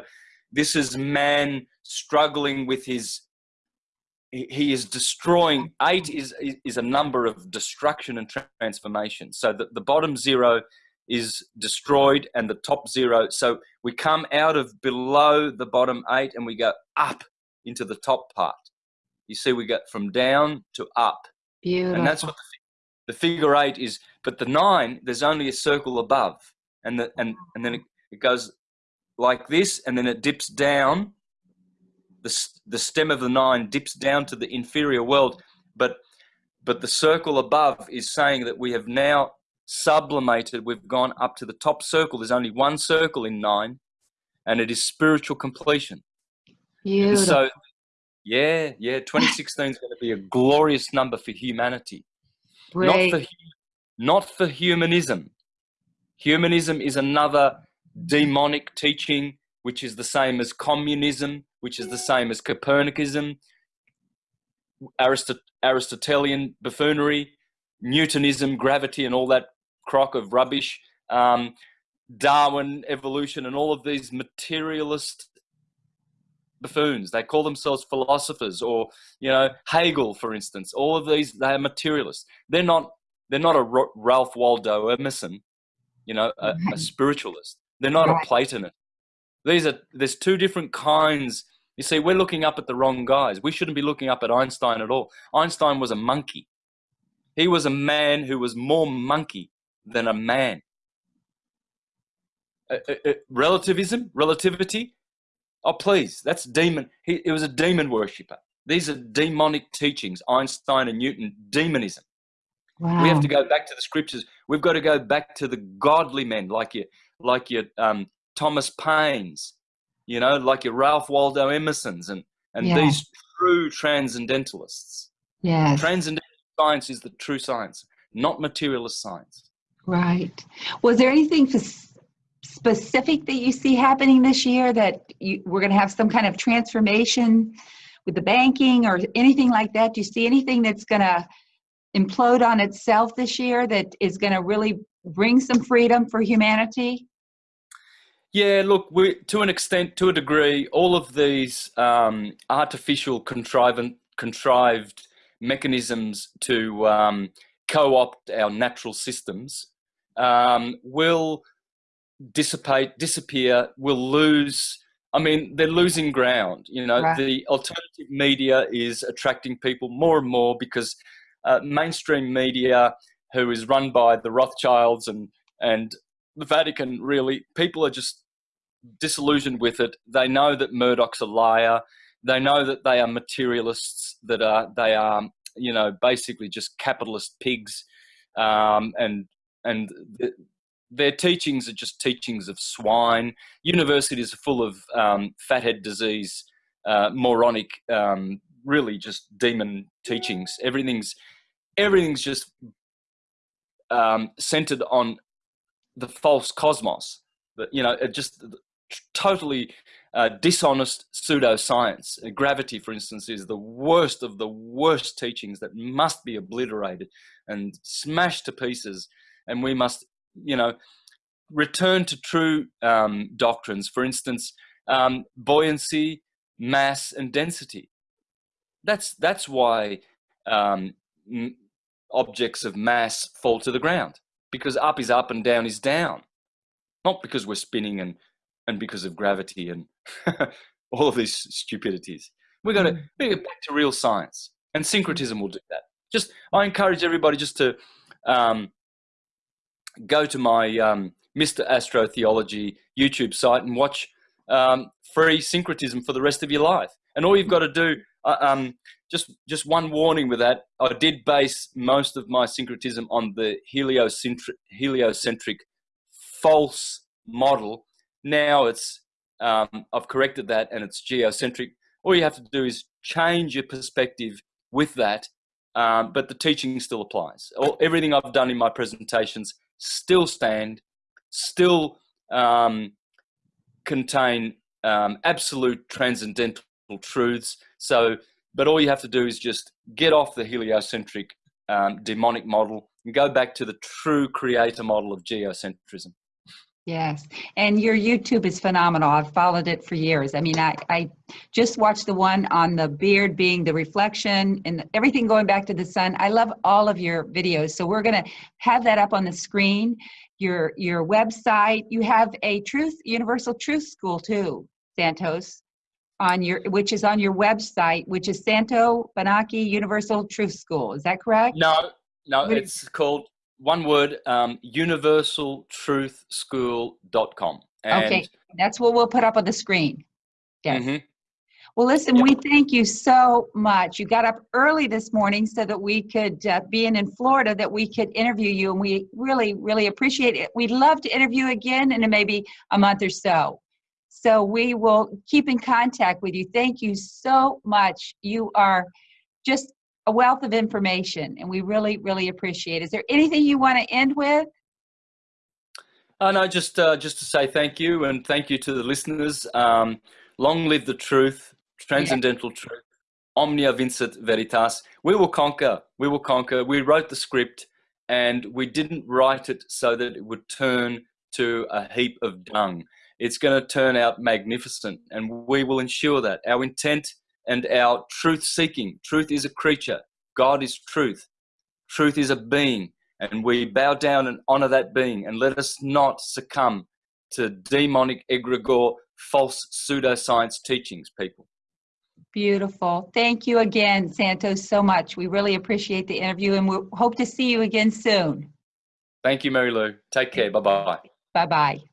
this is man struggling with his he is destroying eight is is a number of destruction and transformation. So that the bottom zero is destroyed and the top zero so we come out of below the bottom eight and we go up into the top part. You see we get from down to up. Beautiful. and that's what the, the figure eight is but the nine there's only a circle above. And the and and then it, it goes like this and then it dips down the, the stem of the nine dips down to the inferior world, but but the circle above is saying that we have now sublimated, we've gone up to the top circle. There's only one circle in nine, and it is spiritual completion. Beautiful. so, yeah, yeah, 2016 is going to be a glorious number for humanity. Great. Not for, not for humanism. Humanism is another demonic teaching, which is the same as communism, which is the same as Copernicism, Aristot Aristotelian buffoonery, Newtonism, gravity, and all that crock of rubbish, um, Darwin, evolution, and all of these materialist buffoons. They call themselves philosophers, or you know Hegel, for instance. All of these they are materialists. They're not. They're not a Ralph Waldo Emerson, you know, a, a spiritualist. They're not a Platonist. These are there's two different kinds you see, we're looking up at the wrong guys. We shouldn't be looking up at Einstein at all. Einstein was a monkey. He was a man who was more monkey than a man. Uh, uh, uh, relativism, relativity. Oh, please, that's demon. He, he was a demon worshipper. These are demonic teachings, Einstein and Newton, demonism. Wow. We have to go back to the scriptures. We've got to go back to the godly men like your, like your um, Thomas Paines, you know, like your Ralph Waldo Emerson's and, and yeah. these true transcendentalists. Yes. Transcendental science is the true science, not materialist science. Right. Was there anything specific that you see happening this year that you, we're going to have some kind of transformation with the banking or anything like that? Do you see anything that's going to implode on itself this year that is going to really bring some freedom for humanity? Yeah, look, we to an extent, to a degree, all of these um, artificial contrivant, contrived mechanisms to um, co-opt our natural systems um, will dissipate, disappear, will lose. I mean, they're losing ground. You know, Right. the alternative media is attracting people more and more because uh, mainstream media, who is run by the Rothschilds and and the Vatican, really, people are just disillusioned with it. They know that Murdoch's a liar. They know that they are materialists. That are they are you know basically just capitalist pigs, um, and and th- their teachings are just teachings of swine. Universities are full of um, fathead disease, uh, moronic, um, really just demon teachings. Everything's everything's just um, centered on the false cosmos. That you know, it just totally uh, dishonest pseudoscience. Uh, Gravity, for instance, is the worst of the worst teachings that must be obliterated and smashed to pieces. And we must, you know, return to true um, doctrines. For instance, um, buoyancy, mass, and density. That's that's why um, objects of mass fall to the ground because up is up and down is down, not because we're spinning and and because of gravity and all of these stupidities. We're going to Mm. we get back to real science, and syncretism will do that. Just I encourage everybody just to um, go to my um, Mr. Astro Theology YouTube site and watch um, free syncretism for the rest of your life. And all you've got to do, uh, um, just just one warning with that, I did base most of my syncretism on the heliocentric, heliocentric false model. Now it's um, I've corrected that and it's geocentric. All you have to do is change your perspective with that, um, but the teaching still applies. All, everything I've done in my presentations still stand, still um, contain um, absolute transcendental truths. So, but all you have to do is just get off the heliocentric um, demonic model and go back to the true creator model of geocentrism. Yes, and your YouTube is phenomenal. I've followed it for years. I mean, I, I just watched the one on the beard being the reflection and everything going back to the sun. I love all of your videos. So we're going to have that up on the screen. Your your website. You have a Truth Universal Truth School too, Santos, on your which is on your website, which is Santo Bonacci Universal Truth School. Is that correct? No, no, it's called one word um, universaltruthschool.com. And, Okay, that's what we'll put up on the screen. Yes. Mhm. Well, listen, Yeah. we thank you so much. You got up early this morning so that we could, uh, being in Florida, that we could interview you, and we really, really appreciate it. We'd love to interview again in maybe a month or so. So we will keep in contact with you. Thank you so much. You are just a wealth of information, and we really, really appreciate it. Is there anything you want to end with? Oh, no, just uh, just to say thank you and thank you to the listeners. Um, long live the truth, transcendental truth, omnia vincit veritas. We will conquer. We will conquer. We wrote the script, and we didn't write it so that it would turn to a heap of dung. It's going to turn out magnificent, and we will ensure that our intent and our truth seeking. Truth is a creature. God is truth. Truth is a being and we bow down and honor that being and let us not succumb to demonic egregore false pseudoscience teachings people Beautiful. Thank you again, Santos, so much. We really appreciate the interview, and we hope to see you again soon. thank you mary lou take care bye bye Bye bye.